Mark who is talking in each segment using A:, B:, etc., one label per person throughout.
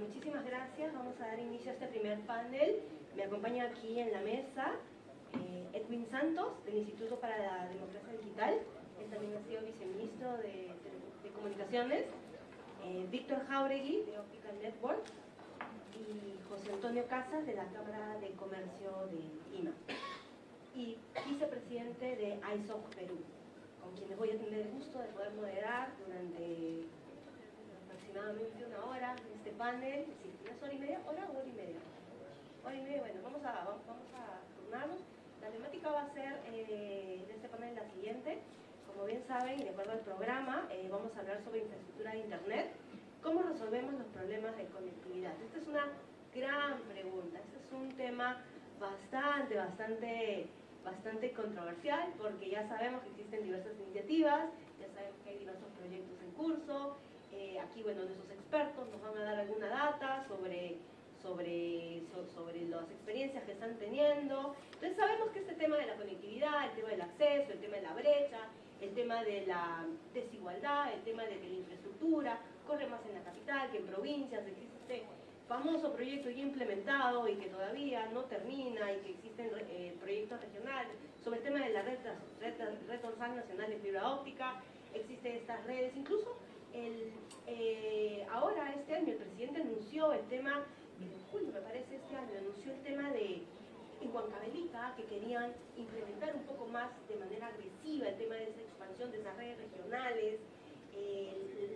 A: muchísimas gracias. Vamos a dar inicio a este primer panel. Me acompaña aquí en la mesa eh, Edwin Santos, del Instituto para la Democracia Digital. Él también ha sido viceministro de, Comunicaciones. Eh, Víctor Jauregui, de Optical Network. Y José Antonio Casas, de la Cámara de Comercio de IMA. Y vicepresidente de ISOC Perú, con quienes voy a tener el gusto de poder moderar durante aproximadamente una hora en este panel, sí, hora y media, hora o hora y media. Hora y media, bueno, vamos a, vamos, a turnarnos. La temática va a ser eh, de este panel la siguiente. Como bien saben, y de acuerdo al programa, eh, vamos a hablar sobre infraestructura de Internet. ¿Cómo resolvemos los problemas de conectividad? Esta es una gran pregunta. Este es un tema bastante, bastante, bastante controversial porque ya sabemos que existen diversas iniciativas, ya sabemos que hay diversos proyectos en curso, eh, aquí, bueno, nuestros expertos nos van a dar alguna data sobre, sobre, sobre las experiencias que están teniendo. Entonces sabemos que este tema de la conectividad, el tema del acceso, el tema de la brecha, el tema de la desigualdad, el tema de que la infraestructura corre más en la capital que en provincias, existe este famoso proyecto ya implementado y que todavía no termina y que existen eh, proyectos regionales sobre el tema de la red, red, red nacional de fibra óptica, existen estas redes, incluso el, eh, ahora, este año, el presidente anunció el tema, en julio me parece este año, anunció el tema de en Huancabelica, que querían implementar un poco más de manera agresiva el tema de esa expansión de esas redes regionales.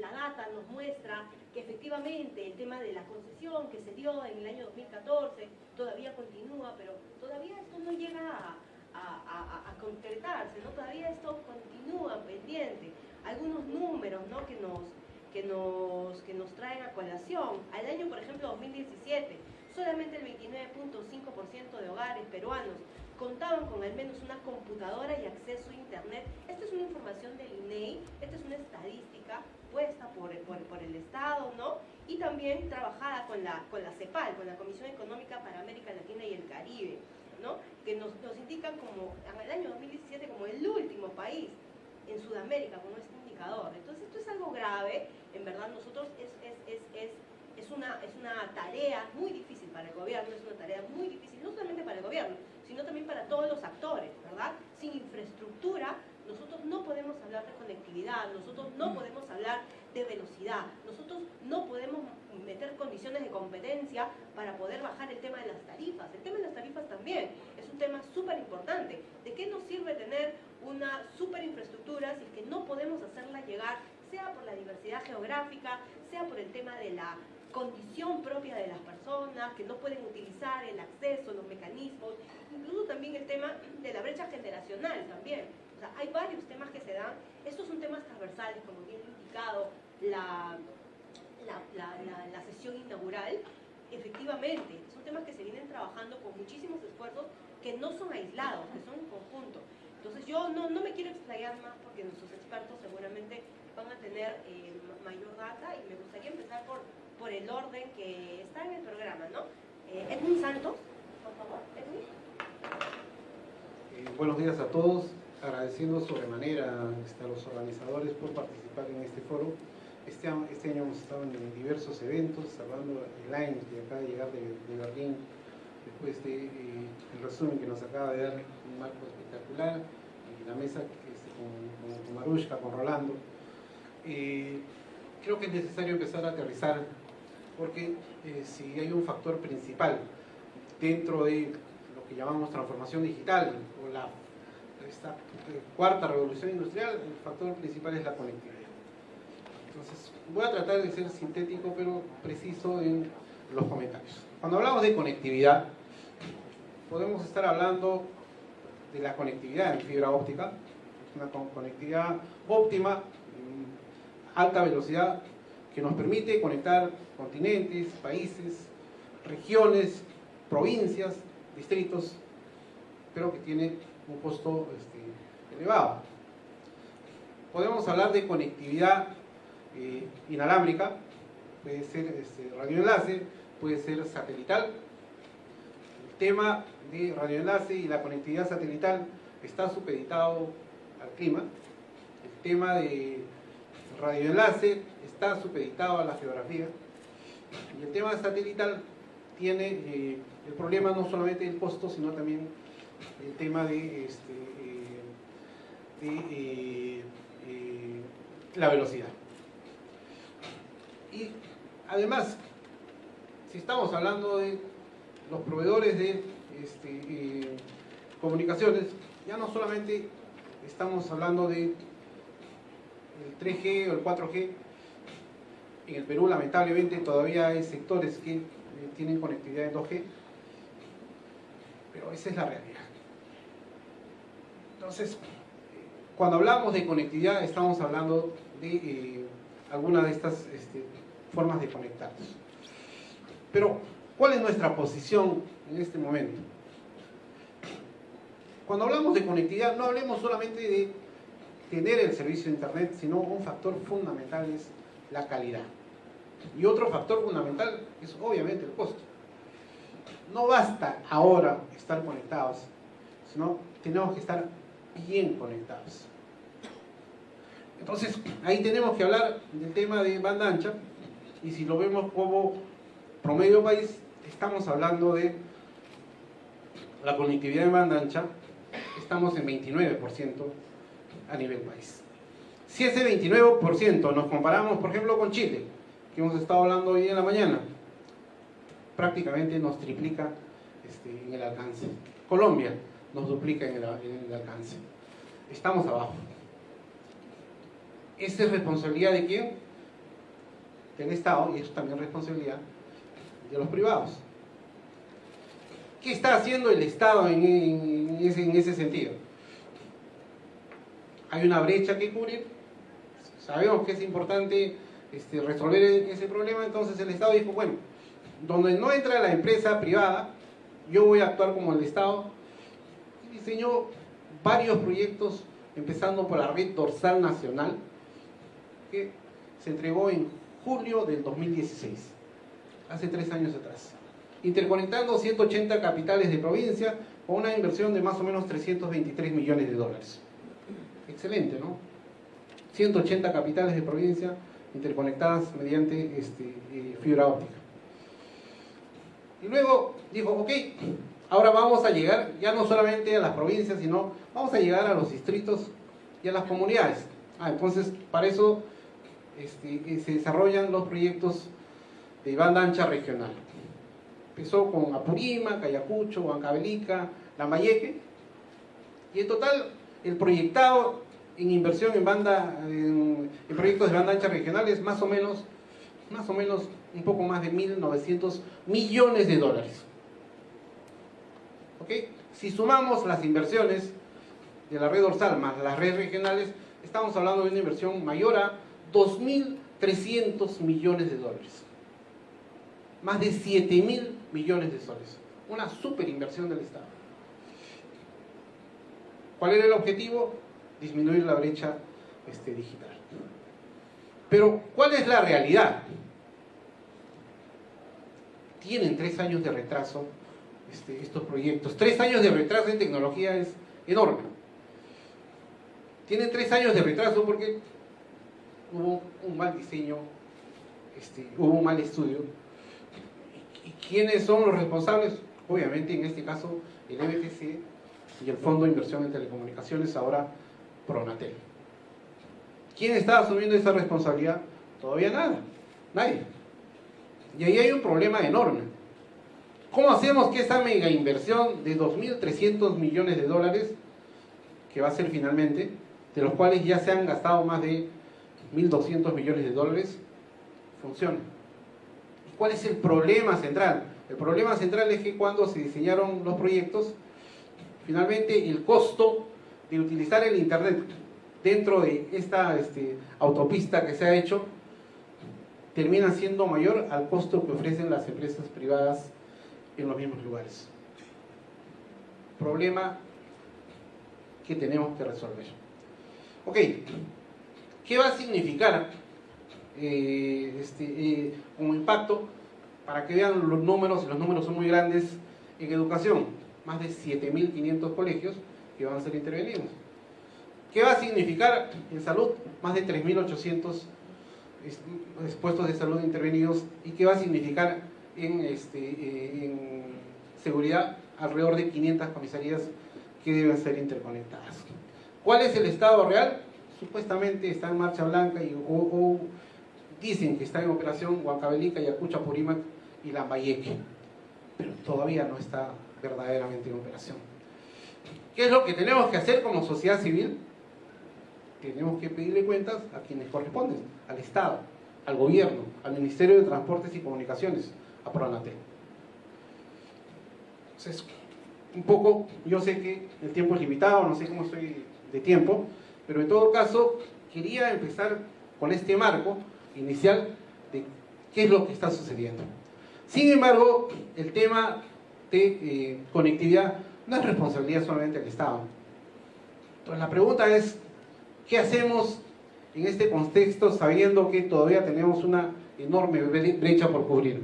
A: la data nos muestra que efectivamente el tema de la concesión que se dio en el año 2014 todavía continúa, pero todavía esto no llega a, a concretarse, ¿no? todavía esto continúa pendiente algunos números ¿no? que, nos, que, nos, que nos traen a colación. Al año, por ejemplo, 2017, solamente el 29.5% de hogares peruanos contaban con al menos una computadora y acceso a Internet. Esta es una información del INEI, esta es una estadística puesta por, por, por, el Estado, ¿no? Y también trabajada con la, con la CEPAL, con la Comisión Económica para América Latina y el Caribe, ¿no? Que nos, nos indican como, el año 2017 como el último país en Sudamérica con este Entonces esto es algo grave, en verdad nosotros es, es, es, es, es, una, es una tarea muy difícil para el gobierno, es una tarea muy difícil, no solamente para el gobierno, sino también para todos los actores, ¿verdad? Sin infraestructura nosotros no podemos hablar de conectividad, nosotros no podemos hablar de velocidad, nosotros no podemos meter condiciones de competencia para poder bajar el tema de las tarifas. El tema de las tarifas también es un tema súper importante. ¿De qué nos sirve tener una super infraestructura si es que no podemos hacerla llegar, sea por la diversidad geográfica, sea por el tema de la condición propia de las personas, que no pueden utilizar el acceso, los mecanismos, incluso también el tema de la brecha generacional también. O sea, hay varios temas que se dan. Estos son temas transversales, como bien indicado la, la, la, sesión inaugural. Efectivamente, son temas que se vienen trabajando con muchísimos esfuerzos que no son aislados, que son en conjunto. Entonces yo no, no me quiero explayar más porque nuestros expertos seguramente van a tener eh, mayor data y me gustaría empezar por, por el orden que está en el programa, ¿no? Eh, Edwin Santos, por favor, Edwin.
B: Eh, buenos días a todos, agradeciendo sobremanera este, a los organizadores por participar en este foro. Este, este año hemos estado en diversos eventos, hablando el line que acaba de llegar de, de Berlín, después de el resumen que nos acaba de dar un marco y la mesa con, con, Marushka, con Rolando. Eh, creo que es necesario empezar a aterrizar porque eh, si hay un factor principal dentro de lo que llamamos transformación digital o la eh, cuarta revolución industrial, el factor principal es la conectividad. Entonces, voy a tratar de ser sintético pero preciso en los comentarios. Cuando hablamos de conectividad, podemos estar hablando de la conectividad en fibra óptica, una conectividad óptima, alta velocidad, que nos permite conectar continentes, países, regiones, provincias, distritos, pero que tiene un costo este, elevado. Podemos hablar de conectividad eh, inalámbrica, puede ser este, radioenlace, puede ser satelital, tema de radioenlace y la conectividad satelital está supeditado al clima. El tema de radioenlace está supeditado a la geografía. Y el tema satelital tiene eh, el problema no solamente del costo, sino también el tema de, este, eh, de la velocidad. Y además, si estamos hablando de los proveedores de este, comunicaciones, ya no solamente estamos hablando de el 3G o el 4G, en el Perú lamentablemente todavía hay sectores que eh, tienen conectividad en 2G, pero esa es la realidad. Entonces, cuando hablamos de conectividad estamos hablando de eh, alguna de estas este, formas de conectarnos. Pero, ¿cuál es nuestra posición en este momento? Cuando hablamos de conectividad, no hablemos solamente de tener el servicio de Internet, sino un factor fundamental es la calidad. Y otro factor fundamental es obviamente el costo. No basta ahora estar conectados, sino tenemos que estar bien conectados. Entonces, ahí tenemos que hablar del tema de banda ancha, y si lo vemos como promedio país, estamos hablando de la conectividad de banda ancha estamos en 29% a nivel país. Si ese 29% nos comparamos, por ejemplo, con Chile, que hemos estado hablando hoy en la mañana, prácticamente nos triplica este, en el alcance. Colombia nos duplica en el, en el alcance. Estamos abajo. ¿Esa es responsabilidad de quién? Del Estado y eso también es responsabilidad de los privados. ¿Qué está haciendo el Estado en, ese, sentido? Hay una brecha que cubrir, sabemos que es importante este, resolver ese problema, entonces el Estado dijo, bueno, donde no entra la empresa privada, yo voy a actuar como el Estado, y diseñó varios proyectos, empezando por la red dorsal nacional, que se entregó en julio del 2016, hace tres años atrás interconectando 180 capitales de provincia con una inversión de más o menos 323 millones de dólares. Excelente, ¿no? 180 capitales de provincia interconectadas mediante este, eh, fibra óptica. Y luego dijo, ok, ahora vamos a llegar ya no solamente a las provincias, sino vamos a llegar a los distritos y a las comunidades. Ah, entonces, para eso este, eh, se desarrollan los proyectos de banda ancha regional. Empezó con Apurima, Cayacucho, Huancavelica, Lambayeque. Y en total, el proyectado en inversión en banda, en, proyectos de banda ancha regionales, más o menos, más o menos un poco más de 1.900 millones de dólares. ¿Ok? Si sumamos las inversiones de la red dorsal más las redes regionales, estamos hablando de una inversión mayor a 2.300 millones de dólares. Más de 7.000 millones de soles. Una super inversión del Estado. ¿Cuál era el objetivo? Disminuir la brecha este, digital. Pero, ¿cuál es la realidad? Tienen tres años de retraso este, estos proyectos. Tres años de retraso en tecnología es enorme. Tienen tres años de retraso porque hubo un mal diseño, este, hubo un mal estudio ¿Y quiénes son los responsables? Obviamente, en este caso, el MTC y el Fondo de Inversión en Telecomunicaciones, ahora Pronatel. ¿Quién está asumiendo esa responsabilidad? Todavía nada, nadie. Y ahí hay un problema enorme. ¿Cómo hacemos que esa mega inversión de 2.300 millones de dólares, que va a ser finalmente, de los cuales ya se han gastado más de 1.200 millones de dólares, funcione? ¿Cuál es el problema central? El problema central es que cuando se diseñaron los proyectos, finalmente el costo de utilizar el Internet dentro de esta este, autopista que se ha hecho termina siendo mayor al costo que ofrecen las empresas privadas en los mismos lugares. Problema que tenemos que resolver. Ok, ¿qué va a significar eh, este, eh, como impacto, para que vean los números, y los números son muy grandes en educación, más de 7.500 colegios que van a ser intervenidos. ¿Qué va a significar en salud? Más de 3.800 puestos de salud intervenidos y qué va a significar en, este, eh, seguridad alrededor de 500 comisarías que deben ser interconectadas. ¿Cuál es el estado real? Supuestamente está en marcha blanca y, o, dicen que está en operación Huancavelica, Yacucha, Purímac y Lambayeque, pero todavía no está verdaderamente en operación. ¿Qué es lo que tenemos que hacer como sociedad civil? Tenemos que pedirle cuentas a quienes corresponden, al Estado, al Gobierno, al Ministerio de Transportes y Comunicaciones, a Pronatel. Entonces, un poco, yo sé que el tiempo es limitado, no sé cómo estoy de tiempo, pero en todo caso quería empezar con este marco inicial de qué es lo que está sucediendo. Sin embargo, el tema de eh, conectividad no es responsabilidad solamente del Estado. Entonces la pregunta es, ¿qué hacemos en este contexto sabiendo que todavía tenemos una enorme brecha por cubrir?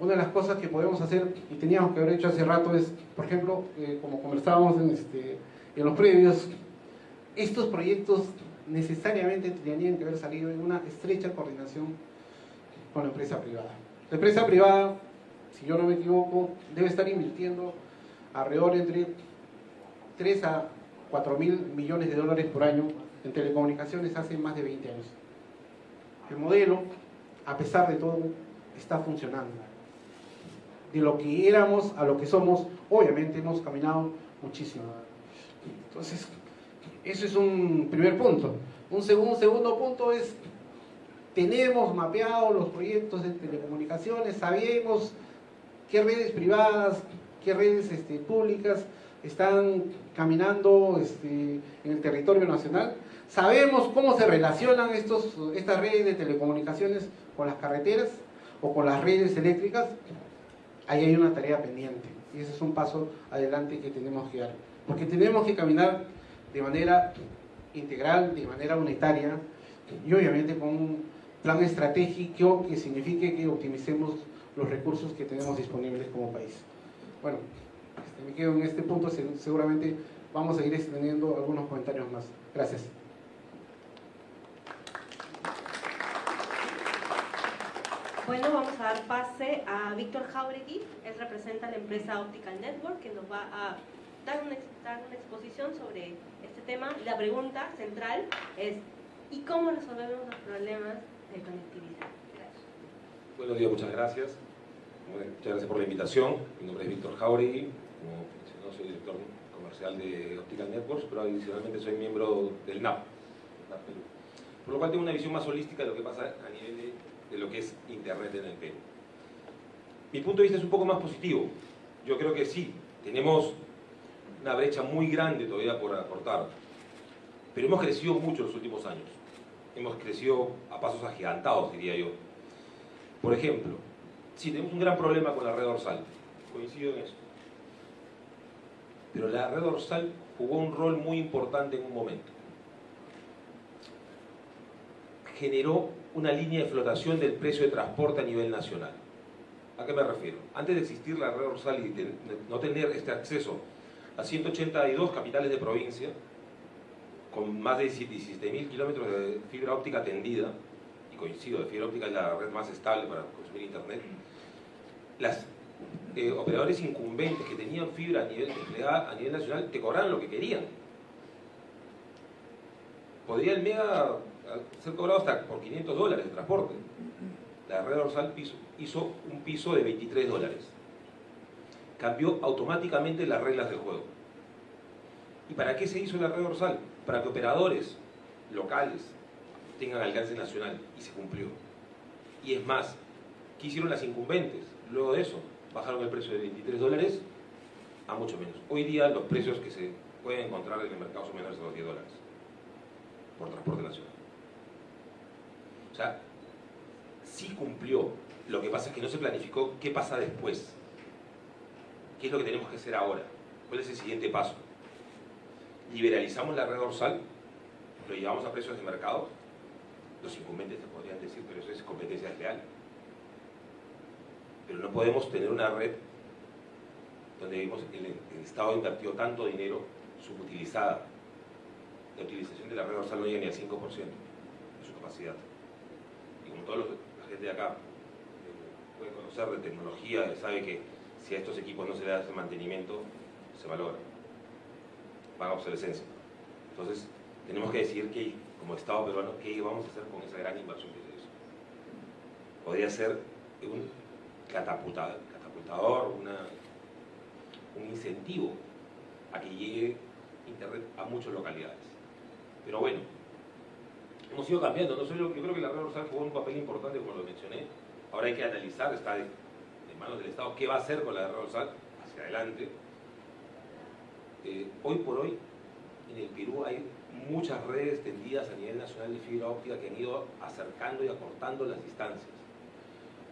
B: Una de las cosas que podemos hacer y teníamos que haber hecho hace rato es, por ejemplo, eh, como conversábamos en, este, en los previos, estos proyectos necesariamente tendrían que haber salido en una estrecha coordinación con la empresa privada. La empresa privada, si yo no me equivoco, debe estar invirtiendo alrededor entre 3 a 4 mil millones de dólares por año en telecomunicaciones hace más de 20 años. El modelo, a pesar de todo, está funcionando. De lo que éramos a lo que somos, obviamente hemos caminado muchísimo. Entonces, eso es un primer punto. Un segundo, punto es, tenemos mapeados los proyectos de telecomunicaciones, sabemos qué redes privadas, qué redes este, públicas están caminando este, en el territorio nacional. Sabemos cómo se relacionan estos, estas redes de telecomunicaciones con las carreteras o con las redes eléctricas. Ahí hay una tarea pendiente y ese es un paso adelante que tenemos que dar. Porque tenemos que caminar de manera integral, de manera unitaria y obviamente con un plan estratégico que signifique que optimicemos los recursos que tenemos disponibles como país. Bueno, este, me quedo en este punto, seguramente vamos a ir extendiendo algunos comentarios más. Gracias.
A: Bueno, vamos a dar pase a Víctor Jauregui, él representa la empresa Optical Network, que nos va a dar una, una exposición sobre este tema. La pregunta central es, ¿y cómo resolvemos los problemas de conectividad? Gracias.
C: Buenos días, muchas gracias. Muchas gracias por la invitación. Mi nombre es Víctor Jauregui, como mencionó, soy director comercial de Optical Networks, pero adicionalmente soy miembro del NAP, Por lo cual tengo una visión más holística de lo que pasa a nivel de, de lo que es Internet en el Perú. Mi punto de vista es un poco más positivo. Yo creo que sí, tenemos una brecha muy grande todavía por aportar, pero hemos crecido mucho en los últimos años. Hemos crecido a pasos agigantados, diría yo. Por ejemplo, sí, tenemos un gran problema con la red dorsal, coincido en eso. Pero la red dorsal jugó un rol muy importante en un momento. Generó una línea de flotación del precio de transporte a nivel nacional. ¿A qué me refiero? Antes de existir la red dorsal y de no tener este acceso a 182 capitales de provincia, con más de 17.000 kilómetros de fibra óptica tendida, y coincido, la fibra óptica es la red más estable para consumir internet, las eh, operadores incumbentes que tenían fibra a nivel, a nivel nacional te cobraban lo que querían. Podría el mega ser cobrado hasta por 500 dólares de transporte. La red dorsal hizo un piso de 23 dólares. Cambió automáticamente las reglas del juego. ¿Y para qué se hizo la red dorsal? Para que operadores locales tengan alcance nacional y se cumplió. Y es más, ¿qué hicieron las incumbentes? Luego de eso, bajaron el precio de 23 dólares a mucho menos. Hoy día los precios que se pueden encontrar en el mercado son menores de los 10 dólares por transporte nacional. O sea, sí cumplió. Lo que pasa es que no se planificó qué pasa después. ¿Qué es lo que tenemos que hacer ahora? ¿Cuál es el siguiente paso? ¿Liberalizamos la red dorsal? ¿Lo llevamos a precios de mercado? Los incumbentes te podrían decir, pero eso es competencia real pero no podemos tener una red donde vimos el, el Estado invirtió tanto dinero subutilizada. La utilización de la red dorsal no llega ni al 5%. de su capacidad. Y como toda la gente de acá eh, puede conocer de tecnología, sabe que si a estos equipos no se les hace mantenimiento, se valora, van a obsolescencia. Entonces, tenemos que decidir que, como Estado peruano, qué vamos a hacer con esa gran inversión que se hizo. Podría ser un catapultador, un incentivo a que llegue Internet a muchas localidades. Pero bueno, hemos ido cambiando. Yo, creo que la red jugó un papel importante, como lo mencioné. Ahora hay que analizar, está manos del Estado, qué va a hacer con la red dorsal hacia adelante. Eh, hoy por hoy, en el Perú hay muchas redes tendidas a nivel nacional de fibra óptica que han ido acercando y acortando las distancias.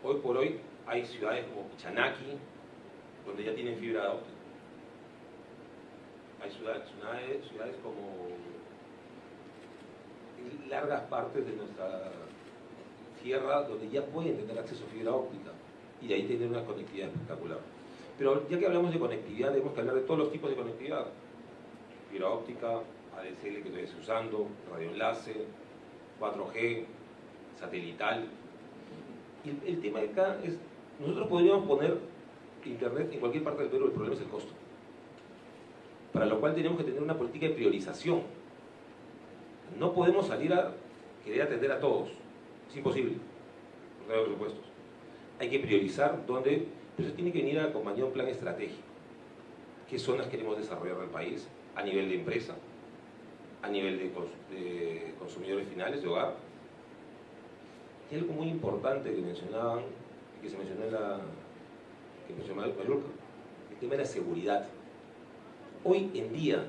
C: Hoy por hoy hay ciudades como Pichanaki, donde ya tienen fibra óptica. Hay ciudades, ciudades como largas partes de nuestra tierra donde ya pueden tener acceso a fibra óptica y de ahí tener una conectividad espectacular. Pero ya que hablamos de conectividad, tenemos que hablar de todos los tipos de conectividad. Fibra óptica, ADSL que estoy usando, radioenlace, 4G, satelital. El, tema de acá es, nosotros podríamos poner internet en cualquier parte del Perú, el problema es el costo. Para lo cual tenemos que tener una política de priorización. No podemos salir a querer atender a todos. Es imposible. No hay presupuestos. Hay que priorizar dónde... Pero eso tiene que venir acompañado de un plan estratégico. ¿Qué zonas queremos desarrollar en el país? A nivel de empresa, a nivel de, consumidores finales de hogar. Y algo muy importante que mencionaban, que se mencionó en la que mencionó el tema de la seguridad. Hoy en día,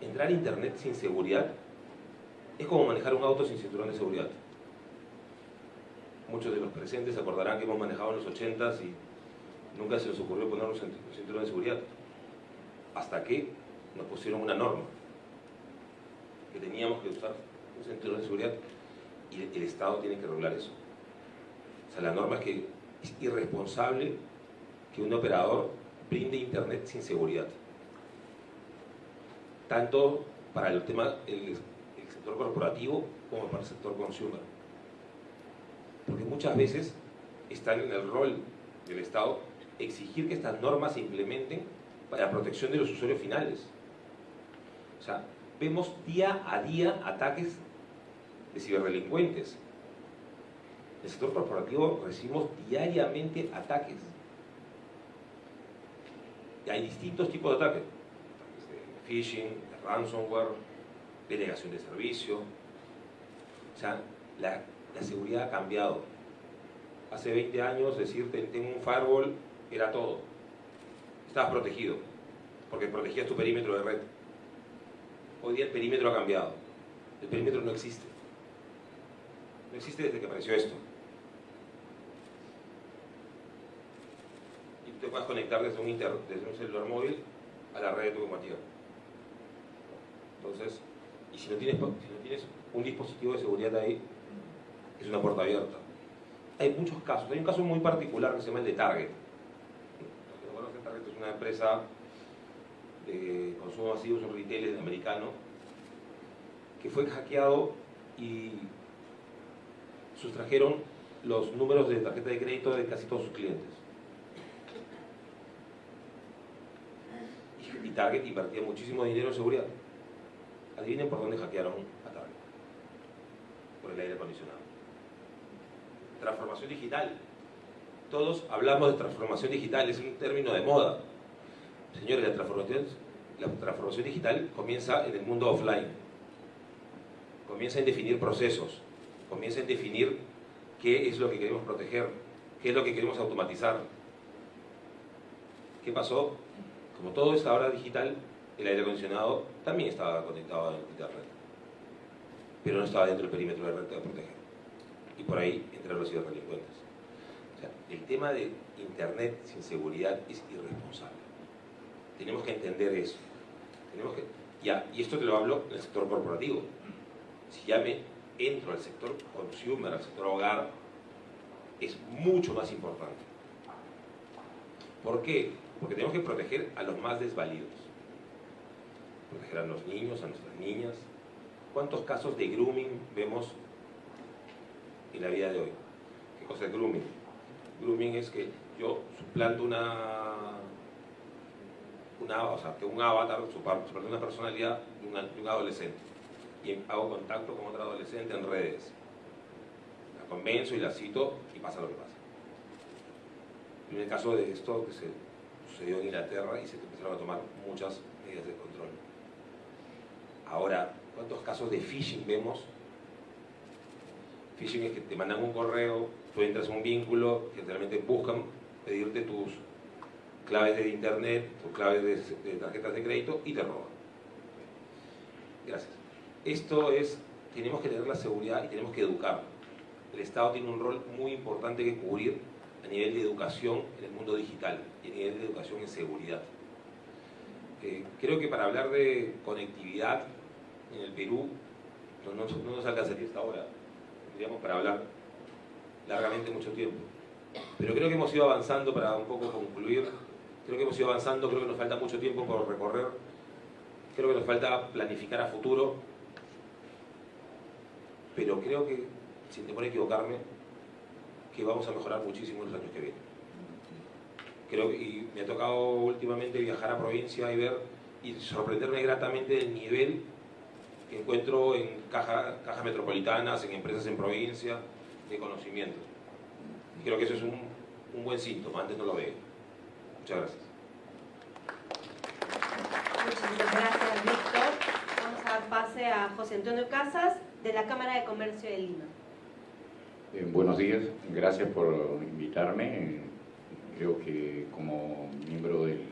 C: entrar a internet sin seguridad es como manejar un auto sin cinturón de seguridad. Muchos de los presentes se acordarán que hemos manejado en los 80s y nunca se nos ocurrió ponernos un cinturón de seguridad. Hasta que nos pusieron una norma que teníamos que usar un cinturón de seguridad y el Estado tiene que regular eso. O sea, la norma es que es irresponsable que un operador brinde internet sin seguridad. Tanto para el tema el, sector corporativo como para el sector consumer. Porque muchas veces está en el rol del Estado exigir que estas normas se implementen para la protección de los usuarios finales. O sea, vemos día a día ataques de ciberdelincuentes. En el sector corporativo recibimos diariamente ataques. Y hay distintos tipos de ataques. de phishing, de ransomware, de negación de servicio. O sea, la, la seguridad ha cambiado. Hace 20 años decirte tengo un firewall era todo. Estabas protegido, porque protegías tu perímetro de red Hoy día el perímetro ha cambiado. El perímetro no existe. No existe desde que apareció esto. Y te puedes conectar desde un, inter, desde un celular móvil a la red de tu combativa. Entonces, y si no, tienes, si no tienes un dispositivo de seguridad ahí, es una puerta abierta. Hay muchos casos. Hay un caso muy particular que se llama el de Target. Target es una empresa de consumo masivo, es un retail americano, que fue hackeado y sustrajeron los números de tarjeta de crédito de casi todos sus clientes. Y Target invertía muchísimo dinero en seguridad. Adivinen por dónde hackearon a Target. Por el aire acondicionado. Transformación digital. Todos hablamos de transformación digital, es un término de moda. Señores, la transformación, la digital comienza en el mundo offline. Comienza en definir procesos, comienza en definir qué es lo que queremos proteger, qué es lo que queremos automatizar. ¿Qué pasó? Como todo es ahora digital, el aire acondicionado también estaba conectado a internet, pero no estaba dentro del perímetro de red de proteger. Y por ahí entraron los ciberdelincuentes. O sea, el tema de internet sin seguridad es irresponsable. Tenemos que entender eso. Tenemos que, ya, y esto te lo hablo en el sector corporativo. Si ya me entro al sector consumer, al sector hogar, es mucho más importante. ¿Por qué? Porque tenemos que proteger a los más desvalidos. Proteger a los niños, a nuestras niñas. ¿Cuántos casos de grooming vemos en la vida de hoy. ¿Qué cosa es grooming? Grooming es que yo suplanto una, una o sea, que un avatar, suplanto una personalidad de, de un adolescente y hago contacto con otro adolescente en redes. La convenzo y la cito y pasa lo que pasa. En el caso de esto que se sucedió en Inglaterra y se empezaron a tomar muchas medidas de control. Ahora, ¿cuántos casos de phishing vemos? Phishing es que te mandan un correo, tú entras a un vínculo, generalmente buscan pedirte tus claves de internet, tus claves de, tarjetas de crédito y te roban. Gracias. Esto es, tenemos que tener la seguridad y tenemos que educar. El Estado tiene un rol muy importante que cubrir a nivel de educación en el mundo digital y a nivel de educación en seguridad. Eh, creo que para hablar de conectividad en el Perú no, no, nos alcanzaría esta hora, tendríamos para hablar largamente mucho tiempo. Pero creo que hemos ido avanzando, para un poco concluir, creo que hemos ido avanzando, creo que nos falta mucho tiempo por recorrer, creo que nos falta planificar a futuro, pero creo que, sin temor a equivocarme, que vamos a mejorar muchísimo en los años que vienen. Creo, y me ha tocado últimamente viajar a provincia y ver y sorprenderme gratamente del nivel que encuentro en cajas metropolitanas, en empresas en provincia, de conocimiento. Y creo que eso es un, un buen síntoma, antes no lo veo. Muchas gracias.
A: Muchas gracias, Víctor. Vamos a dar pase a José Antonio Casas, de la Cámara de Comercio de Lima.
D: Eh, buenos días, gracias por invitarme. Creo que como miembro del,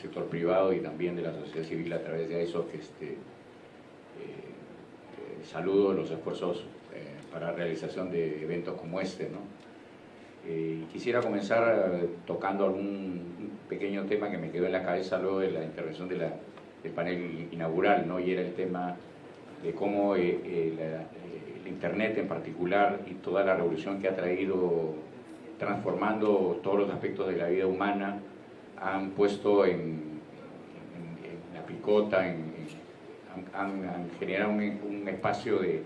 D: sector privado y también de la sociedad civil a través de eso que este, eh, eh, saludo los esfuerzos para la realización de eventos como este. ¿no? quisiera comenzar tocando algún pequeño tema que me quedó en la cabeza luego de la intervención de la, del panel inaugural, ¿no? y era el tema de cómo la, Internet en particular y toda la revolución que ha traído transformando todos los aspectos de la vida humana, han puesto en, la picota, han, generado un, espacio de,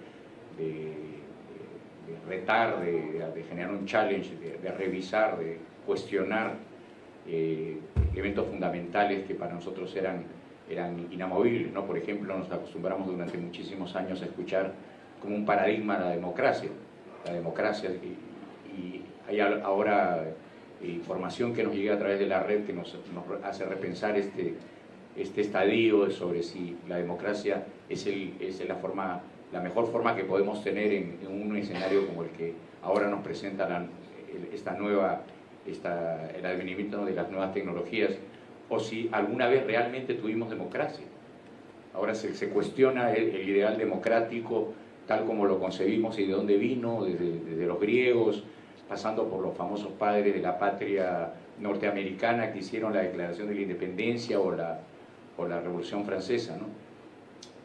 D: retar, de, generar un challenge, de, revisar, de cuestionar eh, eventos fundamentales que para nosotros eran, eran inamovibles. ¿no? Por ejemplo, nos acostumbramos durante muchísimos años a escuchar como un paradigma la democracia. La democracia, y, hay ahora información que nos llega a través de la red que nos, hace repensar este, este estadio sobre si la democracia es, el, es la, forma, la mejor forma que podemos tener en, un escenario como el que ahora nos presenta esta nueva, esta, el advenimiento de las nuevas tecnologías, o si alguna vez realmente tuvimos democracia. Ahora se, se cuestiona el ideal democrático tal como lo concebimos y de dónde vino, desde, los griegos, pasando por los famosos padres de la patria norteamericana que hicieron la declaración de la independencia o la, o la Revolución Francesa. ¿no?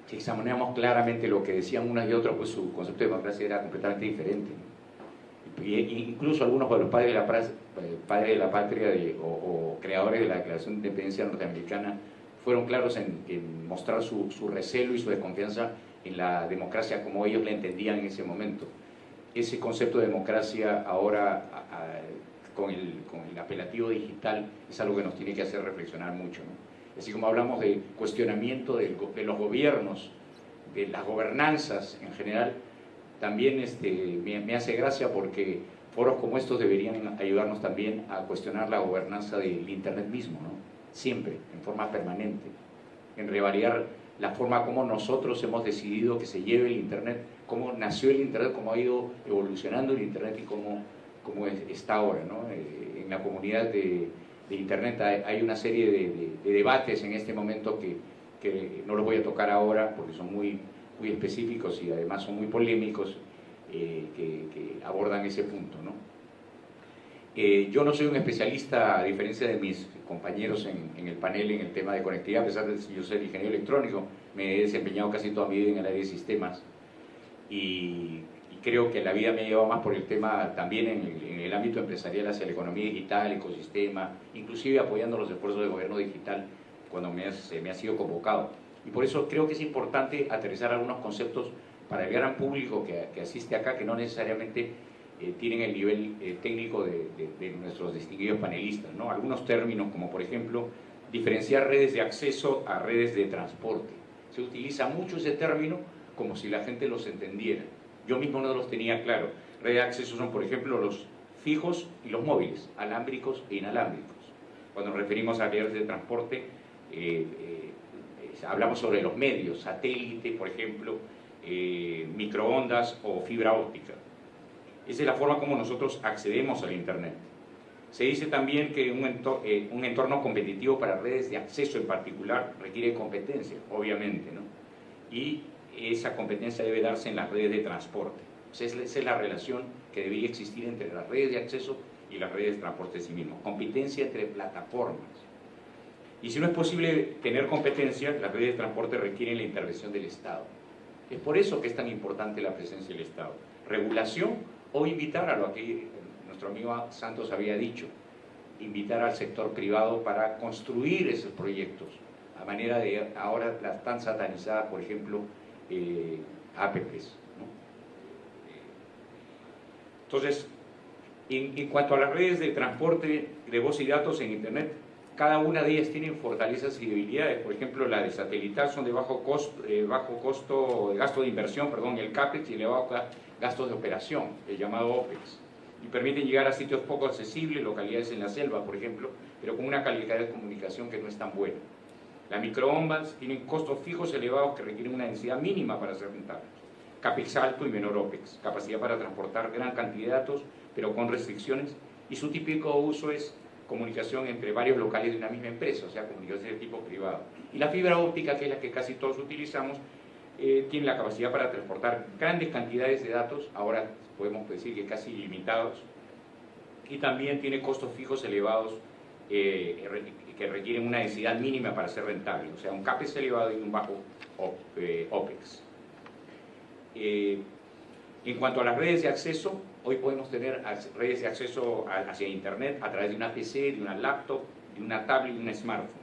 D: Si examinamos claramente lo que decían unas y otras, pues su concepto de democracia era completamente diferente. incluso algunos de los padres de la, eh, padres de la patria o, creadores de la Declaración de Independencia norteamericana fueron claros en, en mostrar su, su recelo y su desconfianza en la democracia como ellos la entendían en ese momento. Ese concepto de democracia ahora, con, el, con, el, apelativo digital, es algo que nos tiene que hacer reflexionar mucho. Así como hablamos de cuestionamiento de, los gobiernos, de las gobernanzas en general, también este, me, hace gracia porque foros como estos deberían ayudarnos también a cuestionar la gobernanza del Internet mismo, ¿no? siempre, en forma permanente, en revalidar la forma como nosotros hemos decidido que se lleve el Internet, cómo nació el Internet, cómo ha ido evolucionando el Internet y cómo, cómo está ahora. ¿no? Eh, en la comunidad de, Internet hay, una serie de, debates en este momento que, que, no los voy a tocar ahora porque son muy, muy específicos y además son muy polémicos eh, que, abordan ese punto. ¿no? Eh, yo no soy un especialista, a diferencia de mis compañeros en, el panel en el tema de conectividad, a pesar de yo soy ingeniero electrónico, me he desempeñado casi toda mi vida en el área de sistemas y, creo que la vida me ha llevado más por el tema también en el, ámbito empresarial hacia la economía digital, ecosistema, inclusive apoyando los esfuerzos del gobierno digital cuando me, me ha sido convocado. Y por eso creo que es importante aterrizar algunos conceptos para el gran público que, asiste acá, que no necesariamente eh, tienen el nivel eh, técnico de, de, nuestros distinguidos panelistas. ¿no? Algunos términos como por ejemplo diferenciar redes de acceso a redes de transporte. Se utiliza mucho ese término como si la gente los entendiera. Yo mismo no los tenía claro. Redes de acceso son por ejemplo los fijos y los móviles, alámbricos e inalámbricos. Cuando nos referimos a redes de transporte, eh, hablamos sobre los medios, satélite, por ejemplo, eh, microondas o fibra óptica. Esa es la forma como nosotros accedemos al Internet. Se dice también que un entorno, eh, un entorno competitivo para redes de acceso en particular requiere competencia, obviamente, ¿no? Y esa competencia debe darse en las redes de transporte. esa es la relación que debería existir entre las redes de acceso y las redes de transporte sí mismo. Competencia entre plataformas. Y si no es posible tener competencia, las redes de transporte requieren la intervención del Estado. Es por eso que es tan importante la presencia del Estado. Regulación o invitar a lo que nuestro amigo Santos había dicho, invitar al sector privado para construir esos proyectos, a manera de ahora las tan satanizadas, por ejemplo, eh, APPs. Entonces, en, cuanto a las redes de transporte de voz y datos en Internet, cada una de ellas tiene fortalezas y debilidades. Por ejemplo, la de satelital son de bajo costo, eh, bajo costo gasto de inversión, perdón, el CAPEX y elevado gasto de operación, el llamado OPEX. Y permiten llegar a sitios poco accesibles, localidades en la selva, por ejemplo, pero con una calidad de comunicación que no es tan buena. Las microondas tienen costos fijos elevados que requieren una densidad mínima para ser rentables. CAPEX alto y menor OPEX, capacidad para transportar gran cantidad de datos, pero con restricciones, y su típico uso es comunicación entre varios locales de una misma empresa, o sea, comunicación de tipo privado. Y la fibra óptica, que es la que casi todos utilizamos, eh, tiene la capacidad para transportar grandes cantidades de datos, ahora podemos decir que casi ilimitados, y también tiene costos fijos elevados eh, que requieren una densidad mínima para ser rentable, o sea, un CAPEX elevado y un bajo eh, OPEX. en cuanto a las redes de acceso, Hoy podemos tener redes de acceso hacia Internet a través de una PC, de una laptop, de una tablet y un smartphone.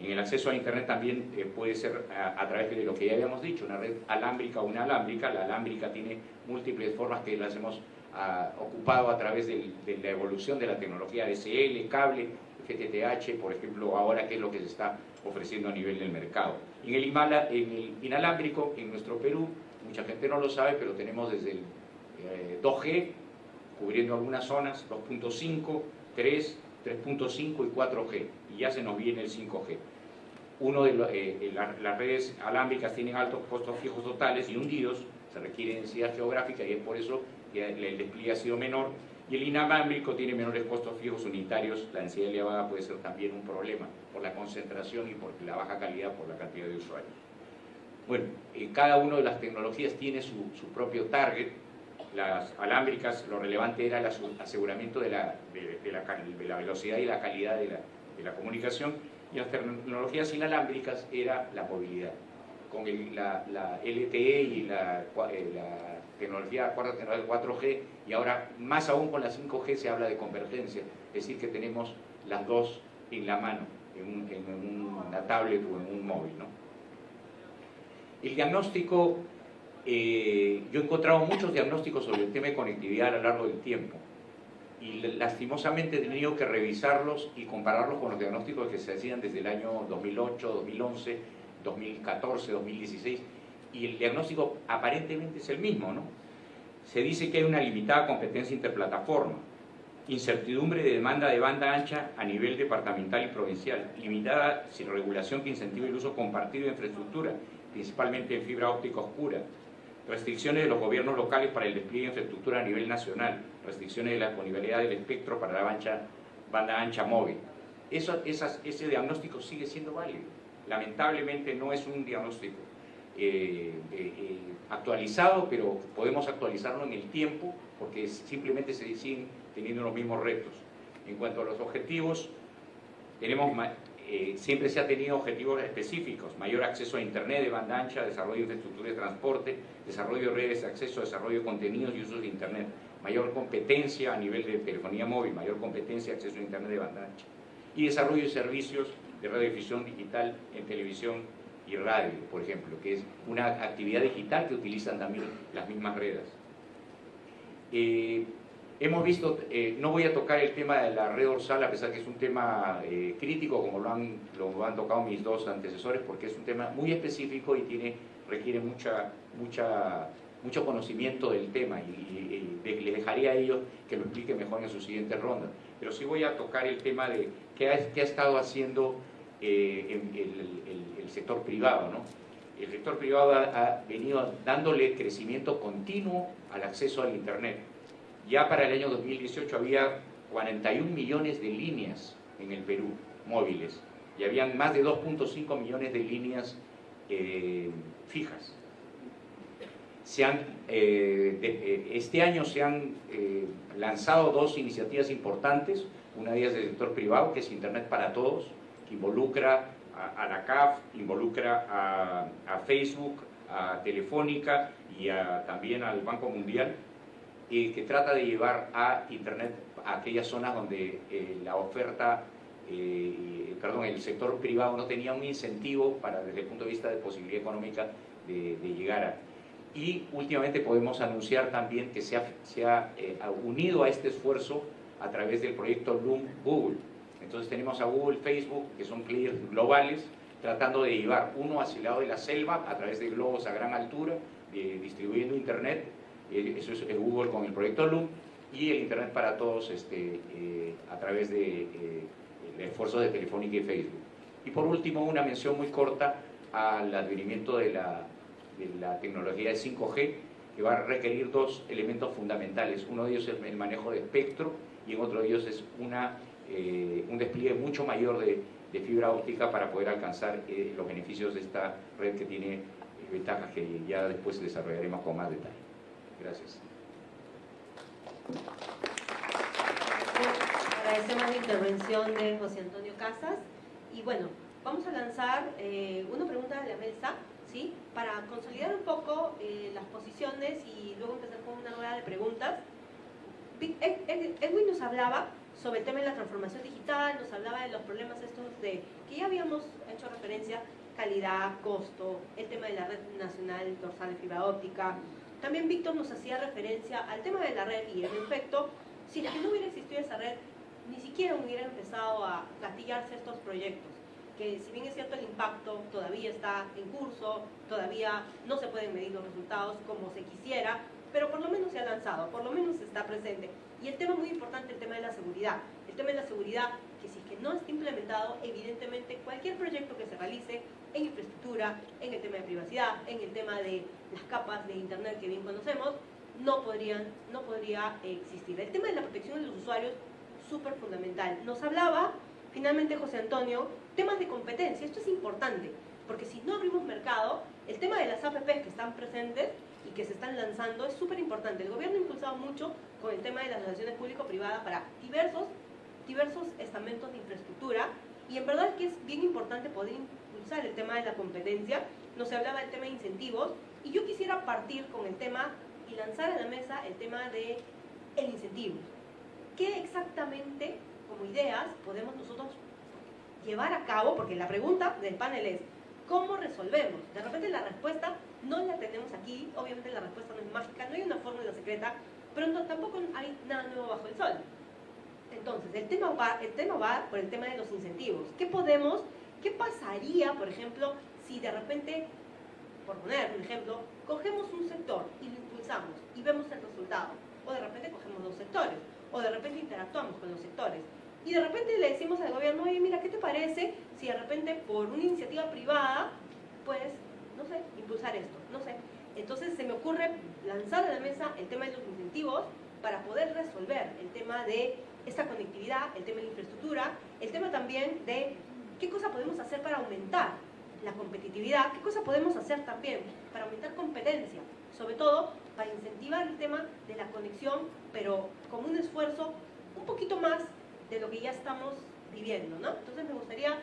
D: En el acceso a Internet también eh, puede ser a, través de lo que ya habíamos dicho, una red alámbrica o una alámbrica. La alámbrica tiene múltiples formas que las hemos ah, ocupado a través de, la evolución de la tecnología DSL, cable, FTTH, por ejemplo, ahora que es lo que se está ofreciendo a nivel del mercado. En el, en el inalámbrico, en nuestro Perú, mucha gente no lo sabe, pero tenemos desde el 2G, eh, cubriendo algunas zonas, 2.5, 3, 3.5 y 4G, y ya se nos viene el 5G. Uno de eh, eh, las redes alámbricas tienen altos costos fijos totales y hundidos, se requiere densidad geográfica y es por eso que el despliegue ha sido menor. Y el inalámbrico tiene menores costos fijos unitarios, la densidad elevada puede ser también un problema por la concentración y por la baja calidad por la cantidad de usuarios. Bueno, cada una de las tecnologías tiene su, su propio target, las alámbricas, lo relevante era el aseguramiento de la, de, la, velocidad y la calidad de la, comunicación, y las tecnologías inalámbricas era la movilidad. Con la, LTE y la, eh, tecnología cuarta tecnología 4G, y ahora más aún con la 5G se habla de convergencia, es decir, que tenemos las dos en la mano, en, una tablet o en un móvil. ¿no? El diagnóstico eh, yo he encontrado muchos diagnósticos sobre el tema de conectividad a lo largo del tiempo y lastimosamente he tenido que revisarlos y compararlos con los diagnósticos que se hacían desde el año 2008, 2011, 2014, 2016 y el diagnóstico aparentemente es el mismo, ¿no? Se dice que hay una limitada competencia interplataforma, incertidumbre de demanda de banda ancha a nivel departamental y provincial, limitada sin regulación que incentive el uso compartido de infraestructura, principalmente en fibra óptica oscura, restricciones de los gobiernos locales para el despliegue de infraestructura a nivel nacional, restricciones de la disponibilidad del espectro para la banda ancha móvil. Eso, ese diagnóstico sigue siendo válido. Lamentablemente no es un diagnóstico eh, eh, eh, actualizado, pero podemos actualizarlo en el tiempo porque simplemente se siguen teniendo los mismos retos. En cuanto a los objetivos, tenemos eh, siempre se ha tenido objetivos específicos, mayor acceso a Internet de banda ancha, desarrollo de infraestructura de transporte, desarrollo de redes de acceso, desarrollo de contenidos y uso de Internet, mayor competencia a nivel de telefonía móvil, mayor competencia, acceso a Internet de banda ancha, y desarrollo de servicios de radiodifusión digital en televisión y radio, por ejemplo, que es una actividad digital que utilizan también las mismas redes. Eh, hemos visto, eh, no voy a tocar el tema de la red dorsal, a pesar que es un tema eh, crítico, como lo han, lo han tocado mis dos antecesores, porque es un tema muy específico y tiene, requiere mucha, mucha, mucho conocimiento del tema, y, les dejaría a ellos que lo expliquen mejor en su siguiente ronda. Pero sí voy a tocar el tema de qué ha, qué ha estado haciendo el, el, sector privado, ¿no? El sector privado ha venido dándole crecimiento continuo al acceso al Internet ya para el año 2018 había 41 millones de líneas en el Perú, móviles, y habían más de 2.5 millones de líneas eh, fijas. Eh, eh, este año se han lanzado dos iniciativas importantes, una de ellas del sector privado, que es Internet para Todos, involucra a, la CAF, involucra a, Facebook, a Telefónica y también al Banco Mundial, que trata de llevar a Internet a aquellas zonas donde eh, la oferta, eh, perdón, el sector privado no tenía un incentivo para, desde el punto de vista de posibilidad económica, de, llegar a. Y últimamente podemos anunciar también que se ha, se ha eh, unido a este esfuerzo a través del proyecto Loom Google. Entonces tenemos a Google, Facebook, que son players globales, tratando de llevar uno hacia el lado de la selva a través de globos a gran altura, distribuyendo Internet eso es Google con el proyecto Loom, y el Internet para Todos este, eh, a través de eh, esfuerzos de Telefónica y Facebook. Y por último, una mención muy corta al advenimiento de la, de la tecnología de 5G, que va a requerir dos elementos fundamentales. Uno de ellos es el manejo de espectro y en otro de ellos es una, eh, un despliegue mucho mayor de, de, fibra óptica para poder alcanzar los beneficios de esta red que tiene ventajas que ya después desarrollaremos con más detalle. Gracias.
A: Agradecemos la intervención de José Antonio Casas. Y bueno, vamos a lanzar eh, una pregunta de la mesa, ¿sí? Para consolidar un poco eh, las posiciones y luego empezar con una rueda de preguntas. Edwin nos hablaba sobre el tema de la transformación digital, nos hablaba de los problemas estos de que ya habíamos hecho referencia, calidad, costo, el tema de la red nacional dorsal de fibra óptica, también Víctor nos hacía referencia al tema de la red y en efecto, si no hubiera existido esa red, ni siquiera hubiera empezado a gatillarse estos proyectos, que si bien es cierto el impacto todavía está en curso, todavía no se pueden medir los resultados como se quisiera, pero por lo menos se ha lanzado, por lo menos está presente. Y el tema muy importante, el tema de la seguridad. El tema de la seguridad, que si es que no está implementado, evidentemente cualquier proyecto que se realice en infraestructura, en el tema de privacidad, en el tema de las capas de Internet que bien conocemos, no, podrían, no podría existir. El tema de la protección de los usuarios, súper fundamental. Nos hablaba, finalmente José Antonio, temas de competencia. Esto es importante, porque si no abrimos mercado, el tema de las APPs que están presentes y que se están lanzando es súper importante. El gobierno ha impulsado mucho con el tema de las relaciones público-privadas para diversos, diversos estamentos de infraestructura y en verdad es que es bien importante poder impulsar el tema de la competencia. Nos hablaba del tema de incentivos y yo quisiera partir con el tema y lanzar a la mesa el tema de el incentivo. ¿Qué exactamente, como ideas, podemos nosotros llevar a cabo? Porque la pregunta del panel es, ¿cómo resolvemos? De repente la respuesta no la tenemos aquí, obviamente la respuesta no es mágica, no hay una fórmula secreta, pero tampoco hay nada nuevo bajo el sol. Entonces, el tema, va, el tema va por el tema de los incentivos. ¿Qué podemos, qué pasaría, por ejemplo, si de repente por poner un ejemplo, cogemos un sector y lo impulsamos y vemos el resultado. O de repente cogemos dos sectores, o de repente interactuamos con los sectores. Y de repente le decimos al gobierno, oye, mira, ¿qué te parece si de repente por una iniciativa privada, pues, no sé, impulsar esto? No sé. Entonces se me ocurre lanzar a la mesa el tema de los incentivos para poder resolver el tema de esta conectividad, el tema de la infraestructura, el tema también de qué cosa podemos hacer para aumentar la competitividad, ¿qué cosa podemos hacer también para aumentar competencia? Sobre todo para incentivar el tema de la conexión, pero con un esfuerzo un poquito más de lo que ya estamos viviendo, ¿no? Entonces me gustaría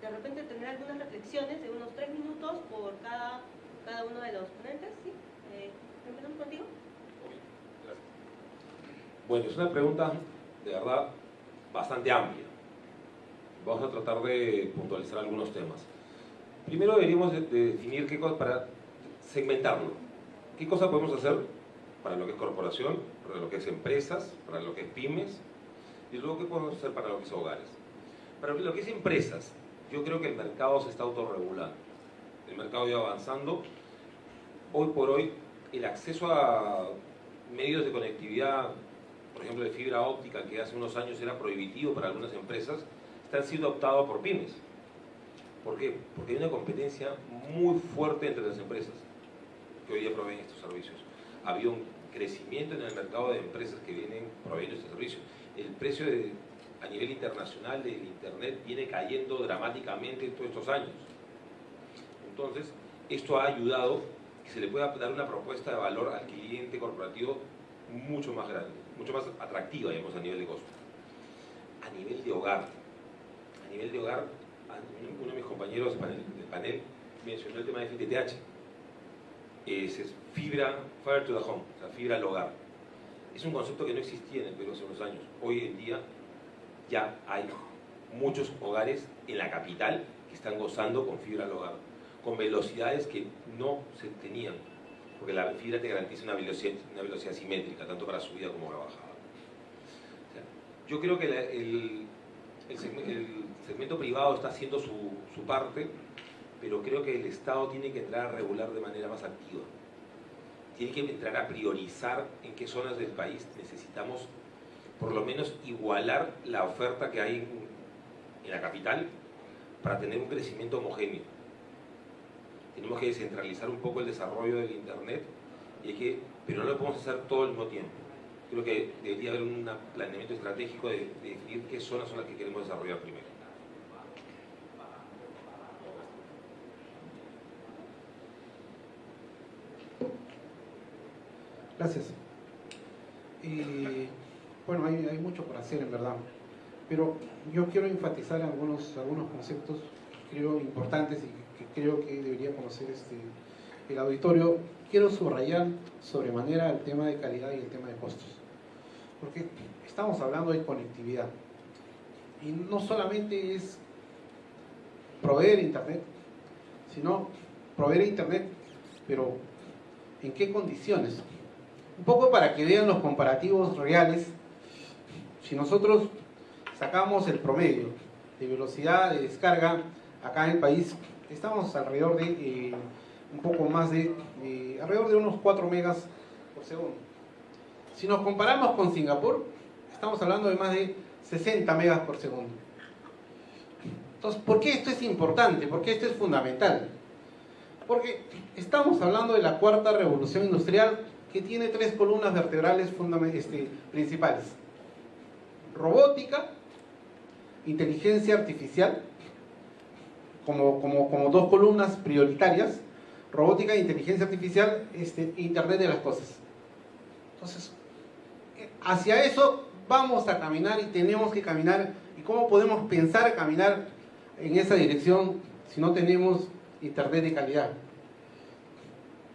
A: de repente tener algunas reflexiones de unos tres minutos por cada, cada uno de los ponentes, ¿sí? Eh, ¿Empezamos contigo?
C: Bueno, es una pregunta de verdad bastante amplia. Vamos a tratar de puntualizar algunos temas. primero deberíamos de, definir qué cosa, para segmentarlo. ¿Qué cosa podemos hacer para lo que es corporación, para lo que es empresas, para lo que es pymes, y luego qué podemos hacer para lo que es hogares? Para lo que es empresas, yo creo que el mercado se está autorregulando. El mercado ya avanzando. Hoy por hoy, el acceso a medios de conectividad, por ejemplo de fibra óptica, que hace unos años era prohibitivo para algunas empresas, están siendo optados por pymes. ¿Por qué? Porque hay una competencia muy fuerte entre las empresas que hoy día proveen estos servicios. Ha un crecimiento en el mercado de empresas que vienen proveyendo estos servicios. El precio a nivel internacional del Internet viene cayendo dramáticamente en todos estos años. Entonces, esto ha ayudado que se le pueda dar una propuesta de valor al cliente corporativo mucho más grande, mucho más atractiva, digamos, a nivel de costo. A nivel de hogar, a nivel de hogar, uno de mis compañeros del panel mencionó el tema de FTTH. Es, fibra, fire to the home, o sea, fibra al hogar. Es un concepto que no existía en el Perú hace unos años. Hoy en día ya hay muchos hogares en la capital que están gozando con fibra al hogar, con velocidades que no se tenían, porque la fibra te garantiza una velocidad, una velocidad simétrica, tanto para subida como para bajada. yo creo que el, segmento, privado está haciendo su, su parte, pero creo que el Estado tiene que entrar a regular de manera más activa. Tiene que entrar a priorizar en qué zonas del país necesitamos por lo menos igualar la oferta que hay en, la capital para tener un crecimiento homogéneo. Tenemos que descentralizar un poco el desarrollo del Internet, y que, pero no lo podemos hacer todo al mismo tiempo. Creo que debería haber un planeamiento estratégico de, de definir qué zonas son las que queremos desarrollar primero.
B: Gracias. Y bueno, hay, mucho por hacer en verdad, pero yo quiero enfatizar algunos, algunos conceptos que creo importantes y que, creo que debería conocer este, el auditorio. Quiero subrayar sobremanera el tema de calidad y el tema de costos, porque estamos hablando de conectividad y no solamente es proveer internet, sino proveer internet, pero en qué condiciones. Un poco para que vean los comparativos reales si nosotros sacamos el promedio de velocidad de descarga acá en el país, estamos alrededor de eh, un poco más de, eh, alrededor de unos 4 megas por segundo. Si nos comparamos con Singapur, estamos hablando de más de 60 megas por segundo. Entonces, ¿por qué esto es importante? ¿Por qué esto es fundamental? Porque estamos hablando de la cuarta revolución industrial que tiene tres columnas vertebrales este, principales robótica, inteligencia artificial, como, como, dos columnas prioritarias, robótica, inteligencia artificial, este, Internet de las cosas. Entonces, hacia eso vamos a caminar y tenemos que caminar. ¿Y cómo podemos pensar caminar en esa dirección si no tenemos Internet de calidad?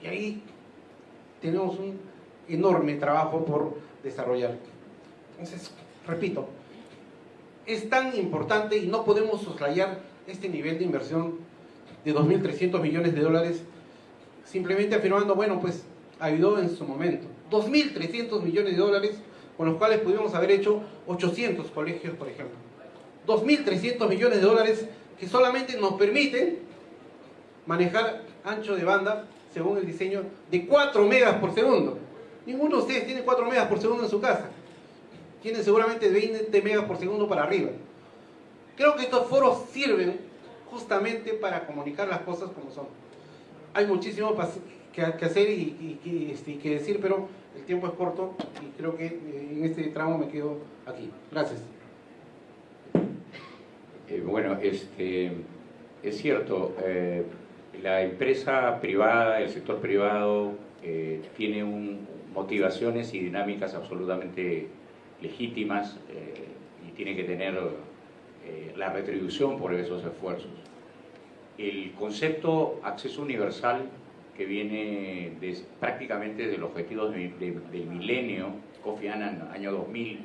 B: Y ahí tenemos un enorme trabajo por desarrollar. Entonces, repito, es tan importante y no podemos soslayar este nivel de inversión de 2.300 millones de dólares simplemente afirmando, bueno, pues ayudó en su momento. 2.300 millones de dólares con los cuales pudimos haber hecho 800 colegios, por ejemplo. 2.300 millones de dólares que solamente nos permiten manejar ancho de banda según el diseño de 4 megas por segundo. Ninguno de ustedes tiene 4 megas por segundo en su casa tienen seguramente 20 megas por segundo para arriba. Creo que estos foros sirven justamente para comunicar las cosas como son. Hay muchísimo que, hacer y, este, que decir, pero el tiempo es corto y creo que eh, en este tramo me quedo aquí. Gracias.
D: Eh, bueno, este, es cierto, eh, la empresa privada, el sector privado, tiene motivaciones y dinámicas absolutamente legítimas eh, y tiene que tener eh, la retribución por esos esfuerzos. El concepto acceso universal que viene prácticamente del objetivo del milenio, Kofi Annan, año 2000,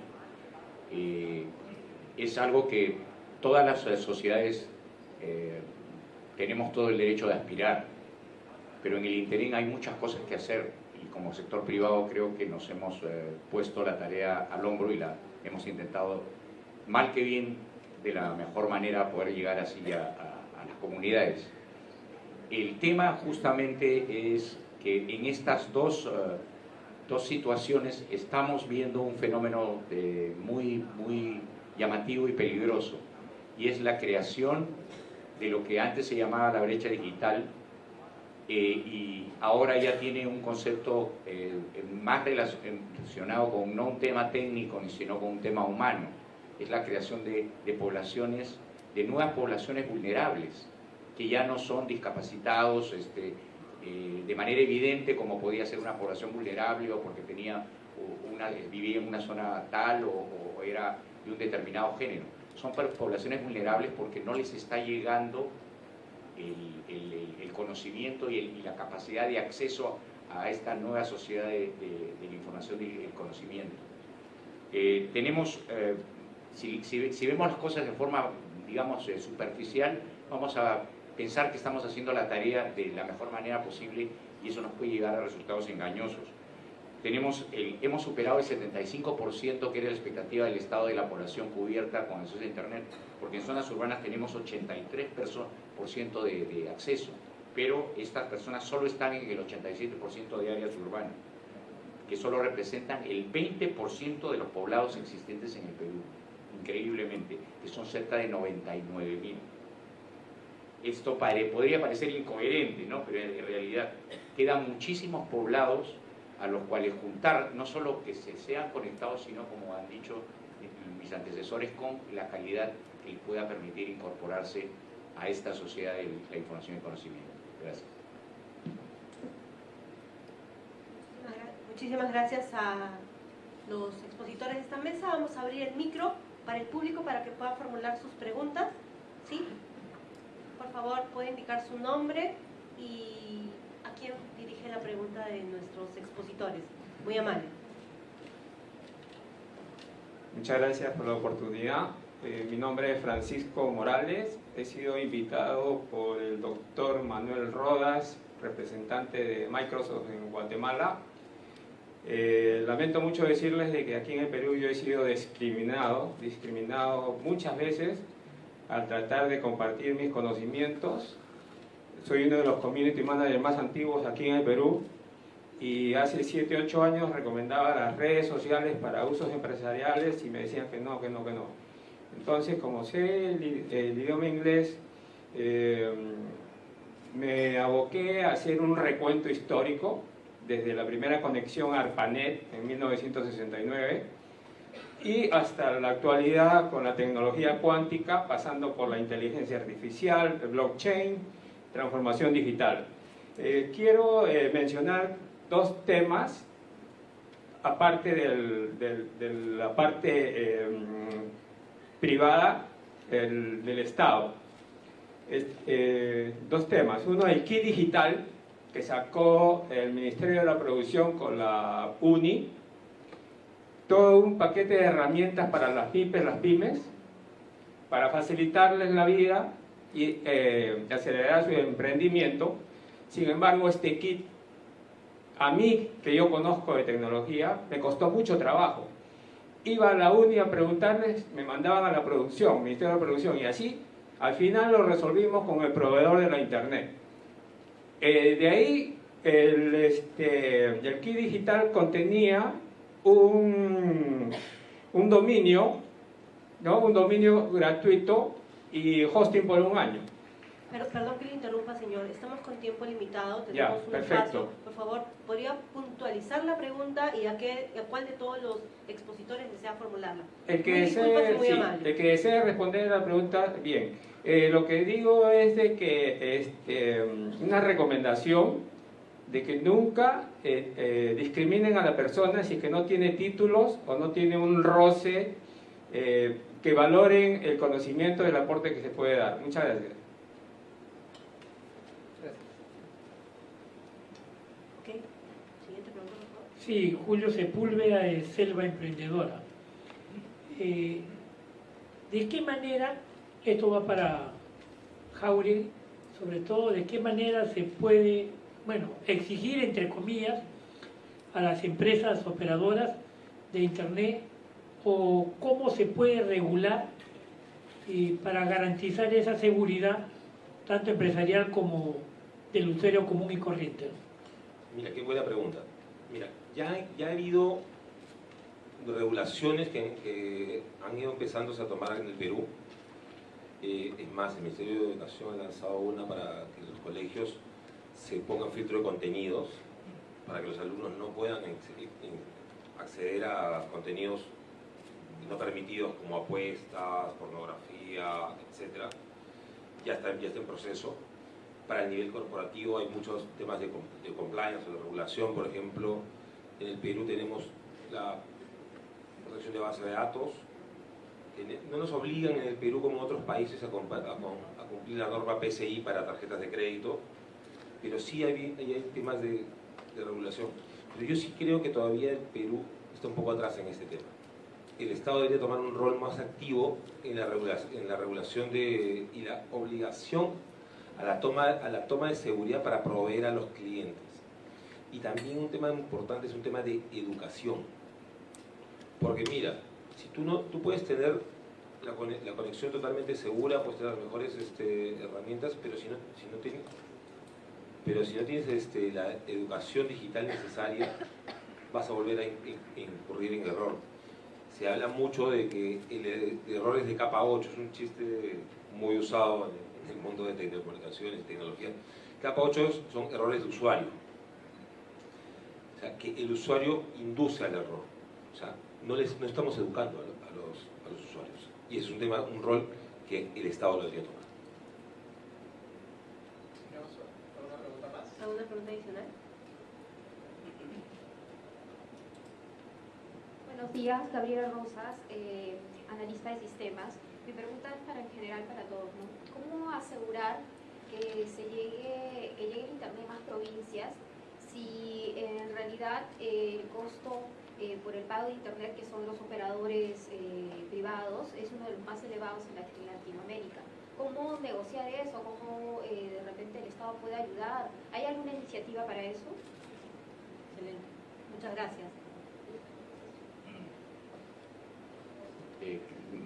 D: eh, es algo que todas las sociedades tenemos todo el derecho de aspirar, pero en el interín hay muchas cosas que hacer y como sector privado creo que nos hemos eh, puesto la tarea al hombro y la hemos intentado, mal que bien, de la mejor manera poder llegar así a, a las comunidades. El tema justamente es que en estas dos, uh, dos situaciones estamos viendo un fenómeno de muy, muy llamativo y peligroso, y es la creación de lo que antes se llamaba la brecha digital, eh, y ahora ya tiene un concepto eh, más relacionado con no un tema técnico, sino con un tema humano. Es la creación de, poblaciones, de nuevas poblaciones vulnerables, que ya no son discapacitados este, eh, de manera evidente como podía ser una población vulnerable o porque tenía una, vivía en una zona tal o era de un determinado género. Son poblaciones vulnerables porque no les está llegando el, el, el conocimiento y, y, la capacidad de acceso a esta nueva sociedad de, de, de la información y el conocimiento. Eh, tenemos, eh, si, si, si, vemos las cosas de forma, digamos, eh, superficial, vamos a pensar que estamos haciendo la tarea de la mejor manera posible y eso nos puede llegar a resultados engañosos. Tenemos el, hemos superado el 75% que era la expectativa del estado de la población cubierta con acceso a Internet, porque en zonas urbanas tenemos 83% de, de acceso, pero estas personas solo están en el 87% de áreas urbanas, que solo representan el 20% de los poblados existentes en el Perú, increíblemente, que son cerca de 99 mil esto podría parecer incoherente, ¿no? pero en realidad quedan muchísimos poblados a los cuales juntar, no solo que se sean conectados, sino como han dicho mis antecesores, con la calidad que pueda permitir incorporarse a esta sociedad de la información y conocimiento. Gracias.
A: Muchísimas gracias a los expositores de esta mesa. Vamos a abrir el micro para el público para que pueda formular sus preguntas. ¿Sí? por favor, puede indicar su nombre y a quién dirige la pregunta de nuestros expositores. Muy amable.
E: Muchas gracias por la oportunidad. Eh, mi nombre es Francisco Morales. He sido invitado por el doctor Manuel Rodas, representante de Microsoft en Guatemala. Eh, lamento mucho decirles de que aquí en el Perú yo he sido discriminado, discriminado muchas veces al tratar de compartir mis conocimientos. Soy uno de los community managers más antiguos aquí en el Perú y hace 7, 8 años recomendaba las redes sociales para usos empresariales y me decían que no, que no, que no. Entonces, como sé el, idioma inglés, eh, me aboqué a hacer un recuento histórico desde la primera conexión ARPANET en 1969 y hasta la actualidad con la tecnología cuántica, pasando por la inteligencia artificial, blockchain, transformación digital. Eh, quiero eh, mencionar dos temas, aparte del, de la parte eh, privada el, del Estado. dos temas. Uno, el kit digital que sacó el Ministerio de la Producción con la UNI, todo un paquete de herramientas para las pymes, las pymes, para facilitarles la vida y eh, acelerar su emprendimiento. Sin embargo, este kit, a mí, que yo conozco de tecnología, me costó mucho trabajo. Iba a la UNI a preguntarles, me mandaban a la producción, Ministerio de Producción, y así, al final lo resolvimos con el proveedor de la Internet. Eh, de ahí, el, este, el kit digital contenía un, un dominio, ¿no? un dominio gratuito y hosting por un año.
A: Pero, perdón señor. Estamos con tiempo limitado, tenemos ya, un perfecto. espacio. Por favor, ¿podría puntualizar la pregunta y a, qué, a cuál de todos los expositores desea formularla?
E: El que, desee, sí, el que desee responder la pregunta, bien. Eh, lo que digo es de que este, una recomendación de que nunca eh, eh, discriminen a la persona si es que no tiene títulos o no tiene un roce, que valoren el conocimiento del aporte que se puede dar. Muchas gracias.
F: Sí, Julio Sepúlveda de Selva Emprendedora. ¿De qué manera esto va para Jauregui sobre todo de qué manera se puede, bueno, exigir, entre comillas, a las empresas operadoras de Internet o cómo se puede regular eh, para garantizar esa seguridad, tanto empresarial como del usuario común y corriente.
C: Mira, qué buena pregunta. Mira, ya, ya ha habido regulaciones que, que han ido empezándose a tomar en el Perú. Eh, es más, el Ministerio de Educación ha lanzado una para que los colegios se pongan filtro de contenidos para que los alumnos no puedan acceder a contenidos no permitidos como apuestas, pornografía, etc. Ya está, ya está en proceso. Para el nivel corporativo hay muchos temas de, de compliance o de regulación. Por ejemplo, en el Perú tenemos la protección de base de datos. No nos obligan en el Perú como otros países a, cumplir la norma PCI para tarjetas de crédito, pero sí hay, temas de, regulación. Pero yo sí creo que todavía el Perú está un poco atrás en este tema. El Estado debería tomar un rol más activo en la regulación, y la obligación a la toma de seguridad para proveer a los clientes. Y también un tema importante es un tema de educación. Porque mira, si tú, no, tú puedes tener la, conexión totalmente segura, puedes tener las mejores este, herramientas, pero si no, si no tienes pero si no tienes este, la educación digital necesaria, vas a volver a incurrir en error. Se habla mucho de que el, error es de capa 8, es un chiste muy usado en el mundo de telecomunicaciones, tecnología. Capa 8 son errores de usuario. O sea, que el usuario induce al error. O sea, no, les, no estamos educando a, los, a los usuarios. Y es un tema, un rol que el Estado lo debería tomar.
A: ¿Alguna pregunta adicional?
G: Buenos días, Gabriela Rosas, eh, analista de sistemas. Mi pregunta es para en general para todos. ¿no? ¿Cómo asegurar que se llegue, que llegue el Internet a más provincias si en realidad eh, el costo eh, por el pago de Internet, que son los operadores privados, es uno de los más elevados en Latinoamérica? ¿Cómo negociar eso? ¿Cómo eh, de repente el Estado puede ayudar? ¿Hay alguna iniciativa para eso?
A: Excelente. Muchas gracias.
D: Eh,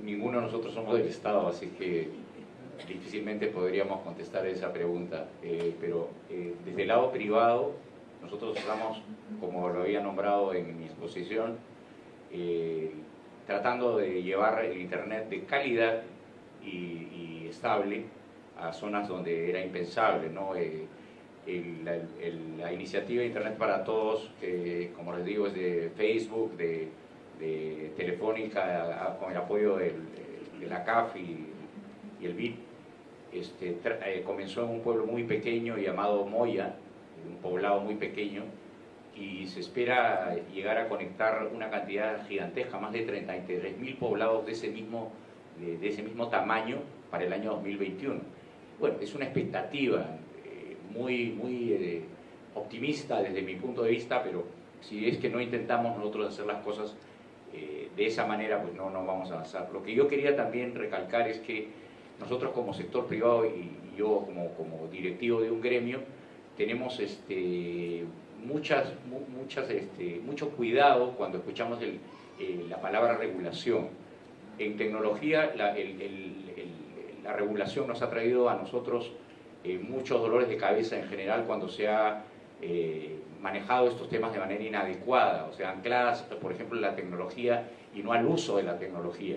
D: ninguno de nosotros somos del Estado, así que difícilmente podríamos contestar esa pregunta. Eh, pero desde el lado privado, nosotros estamos, como lo había nombrado en mi exposición, tratando de llevar el Internet de calidad y, estable a zonas donde era impensable. ¿no? Eh, la iniciativa Internet para Todos, que como les digo es de Facebook, de, Telefónica, con el apoyo de la CAF y, el BID, este, eh, comenzó en un pueblo muy pequeño llamado Moya, un poblado muy pequeño, y se espera llegar a conectar una cantidad gigantesca, más de 33 mil poblados de ese mismo de, ese mismo tamaño para el año 2021. Bueno, es una expectativa eh, muy, muy eh, optimista desde mi punto de vista, pero si es que no intentamos nosotros hacer las cosas eh, de esa manera, pues no, no vamos a avanzar. Lo que yo quería también recalcar es que nosotros como sector privado y, yo como, como directivo de un gremio, tenemos este, muchas, muchas, este, mucho cuidado cuando escuchamos la palabra regulación en tecnología la, regulación nos ha traído a nosotros eh, muchos dolores de cabeza en general cuando se ha eh, manejado estos temas de manera inadecuada, o sea, ancladas, por ejemplo, en la tecnología y no al uso de la tecnología.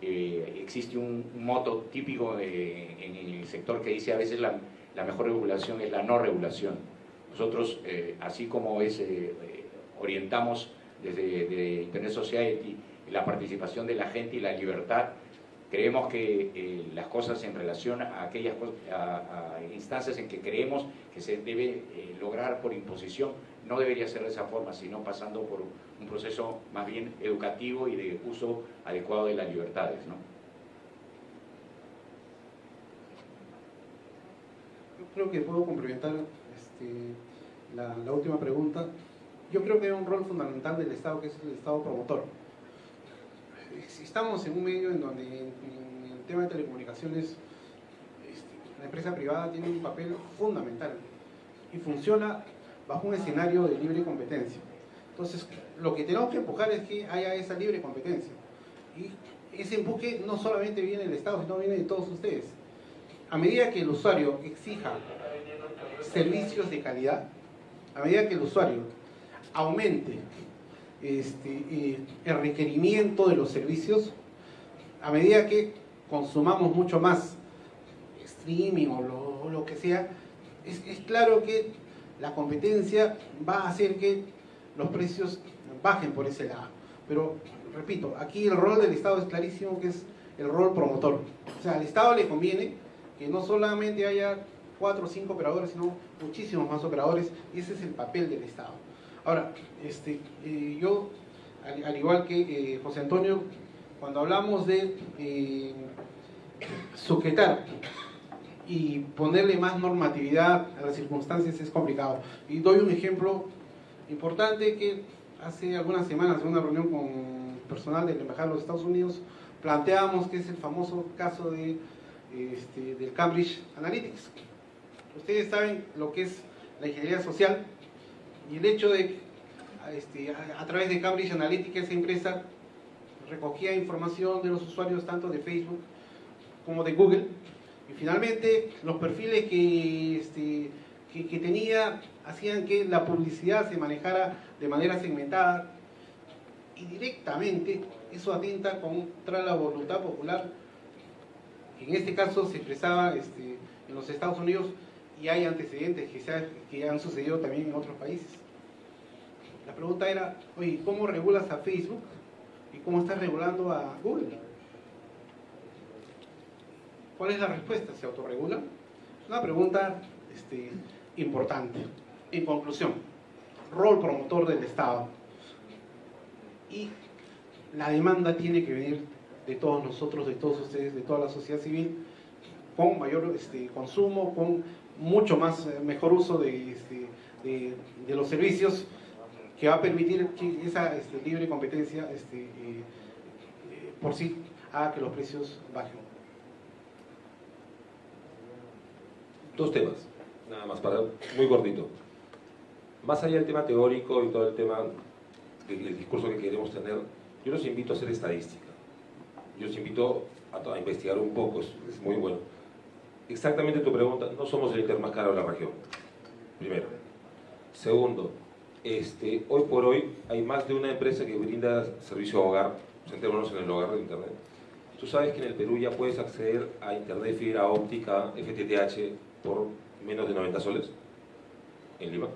D: Eh, existe un, moto típico en el sector que dice a veces la, la mejor regulación es la no regulación. Nosotros, así como es, orientamos desde Internet Society la participación de la gente y la libertad. Creemos que eh, las cosas en relación a aquellas instancias en que creemos que se debe eh, lograr por imposición, no debería ser de esa forma, sino pasando por un proceso más bien educativo y de uso adecuado de las libertades. ¿no?
B: Creo que puedo complementar este, la, última pregunta. Yo creo que hay un rol fundamental del Estado, que es el Estado promotor estamos en un medio en donde en, el tema de telecomunicaciones este, la empresa privada tiene un papel fundamental y funciona bajo un escenario de libre competencia. Entonces, lo que tenemos que empujar es que haya esa libre competencia. Y ese empuje no solamente viene del Estado, sino viene de todos ustedes. A medida que el usuario exija servicios de calidad, a medida que el usuario aumente este, eh, el requerimiento de los servicios, a medida que consumamos mucho más streaming o lo, que sea, es, es, claro que la competencia va a hacer que los precios bajen por ese lado. Pero, repito, aquí el rol del Estado es clarísimo que es el rol promotor. O sea, al Estado le conviene que no solamente haya cuatro o cinco operadores, sino muchísimos más operadores, y ese es el papel del Estado. Ahora, este, eh, yo, al, al, igual que eh, José Antonio, cuando hablamos de eh, sujetar y ponerle más normatividad a las circunstancias es complicado. Y doy un ejemplo importante que hace algunas semanas en una reunión con personal de la Embajada de los Estados Unidos planteamos que es el famoso caso de, este, del Cambridge Analytics. Ustedes saben lo que es la ingeniería social y el hecho de este, a, través de Cambridge Analytics esa empresa recogía información de los usuarios tanto de Facebook como de Google y finalmente los perfiles que, este, que, que, tenía hacían que la publicidad se manejara de manera segmentada y directamente eso atenta contra la voluntad popular en este caso se expresaba este, en los Estados Unidos y hay antecedentes que, se han sucedido también en otros países. La pregunta era, oye, ¿cómo regulas a Facebook y cómo estás regulando a Google? ¿Cuál es la respuesta? ¿Se autorregula? Es una pregunta este, importante. En conclusión, rol promotor del Estado. Y la demanda tiene que venir de todos nosotros, de todos ustedes, de toda la sociedad civil, con mayor este, consumo, con mucho más, eh, mejor uso de, este, de, los servicios, que va a permitir que esa este, libre competencia eh, eh, por sí haga que los precios bajen.
C: dos temas, nada más, para muy cortito. Más allá del tema teórico y todo el tema del discurso que queremos tener, yo los invito a hacer estadística. Yo los invito a, investigar un poco, es, es, muy bueno. Exactamente tu pregunta, no somos el inter más caro de la región, primero. Segundo, este, hoy por hoy hay más de una empresa que brinda servicio a hogar, centrémonos en el hogar de Internet. Tú sabes que en el Perú ya puedes acceder a Internet fibra óptica, FTTH, por menos de 90 soles en Lima.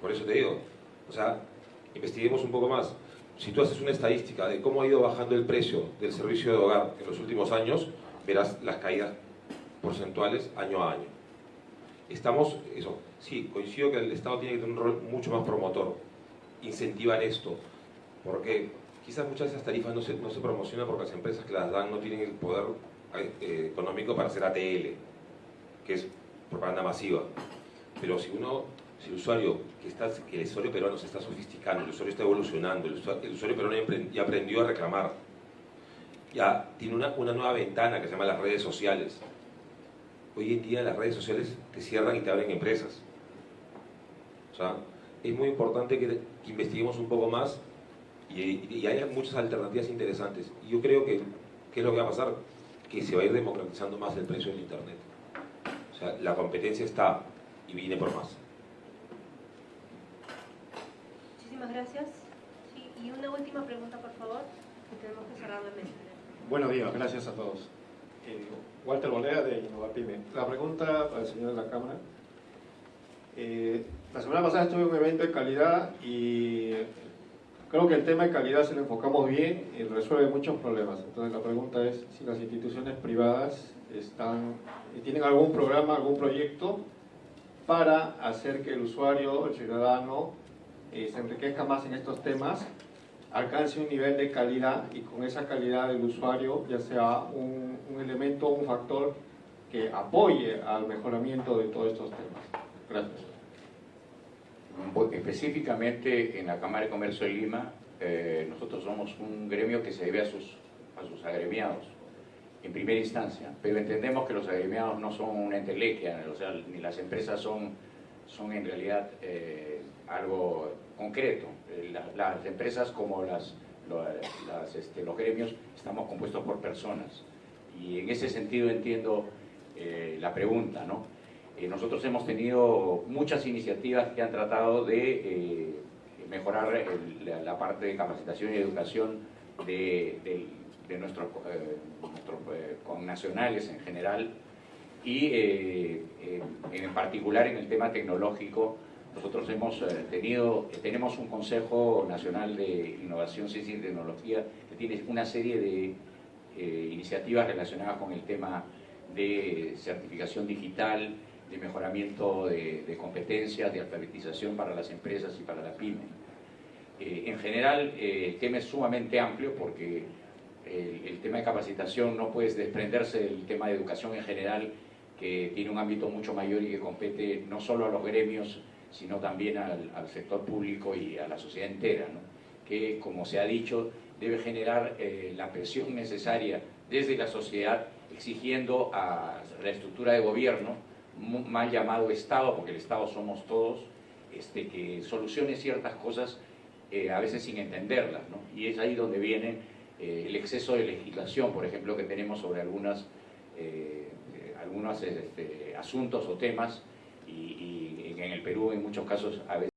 C: Por eso te digo, o sea, investiguemos un poco más. Si tú haces una estadística de cómo ha ido bajando el precio del servicio de hogar en los últimos años, verás las caídas porcentuales año a año. Estamos, eso, sí, coincido que el Estado tiene que tener un rol mucho más promotor, incentivar esto, porque quizás muchas de esas tarifas no se, no se promocionan porque las empresas que las dan no tienen el poder eh, económico para hacer ATL, que es propaganda masiva. Pero si uno, si el usuario, que, está, que el usuario peruano se está sofisticando, el usuario está evolucionando, el usuario, el usuario peruano ya aprendió a reclamar, ya tiene una, una nueva ventana que se llama las redes sociales. Hoy en día las redes sociales te cierran y te abren empresas. O sea, es muy importante que, que investiguemos un poco más y, y haya muchas alternativas interesantes. Y yo creo que, ¿qué es lo que va a pasar? que se va a ir democratizando más el precio del Internet. O sea, la competencia está y viene por más.
A: Gracias. Y una última pregunta, por favor, que tenemos que cerrar la mesa.
H: Buenos días, gracias a todos. Eh, Walter Bolea de Innovapime. La pregunta para el señor de la Cámara. Eh, la semana pasada estuve en un evento de calidad y Creo que el tema de calidad, si lo enfocamos bien, eh, resuelve muchos problemas. Entonces la pregunta es si las instituciones privadas están, tienen algún programa, algún proyecto para hacer que el usuario, el ciudadano, eh, se enriquezca más en estos temas, alcance un nivel de calidad y con esa calidad del usuario ya sea un, un elemento, un factor que apoye al mejoramiento de todos estos temas. Gracias
D: específicamente en la Cámara de Comercio de Lima, eh, nosotros somos un gremio que se debe a sus, a sus agremiados. en primera instancia, pero entendemos que los agremiados no son una entelequia, o sea, ni las empresas son, son en realidad eh, algo concreto. Eh, la- las empresas como las, las, este, los gremios estamos compuestos por personas y en ese sentido entiendo eh, la pregunta, ¿no? Eh, nosotros hemos tenido muchas iniciativas que han tratado de eh, mejorar el- la, la parte de capacitación y educación de, de nuestros, eh, nuestros eh, connacionales en general y eh, eh, en particular en el tema tecnológico nosotros hemos eh, tenido, tenemos un Consejo Nacional de Innovación, Ciencia y Tecnología que tiene una serie de eh, iniciativas relacionadas con el tema de certificación digital, de mejoramiento de, competencias, de alfabetización para las empresas y para la pyme. Eh, en general, eh, el tema es sumamente amplio porque el, el tema de capacitación no puede desprenderse del tema de educación en general, que tiene un ámbito mucho mayor y que compete no solo a los gremios, sino también al, al sector público y a la sociedad entera, ¿no? que, como se ha dicho, debe generar eh, la presión necesaria desde la sociedad, exigiendo a la estructura de gobierno, mal llamado Estado, porque el Estado somos todos, este, que solucione ciertas cosas eh, a veces sin entenderlas, ¿no? Y es ahí donde viene eh, el exceso de legislación, por ejemplo, que tenemos sobre algunas, eh, algunos este, asuntos o temas, y, y en el Perú en muchos casos a veces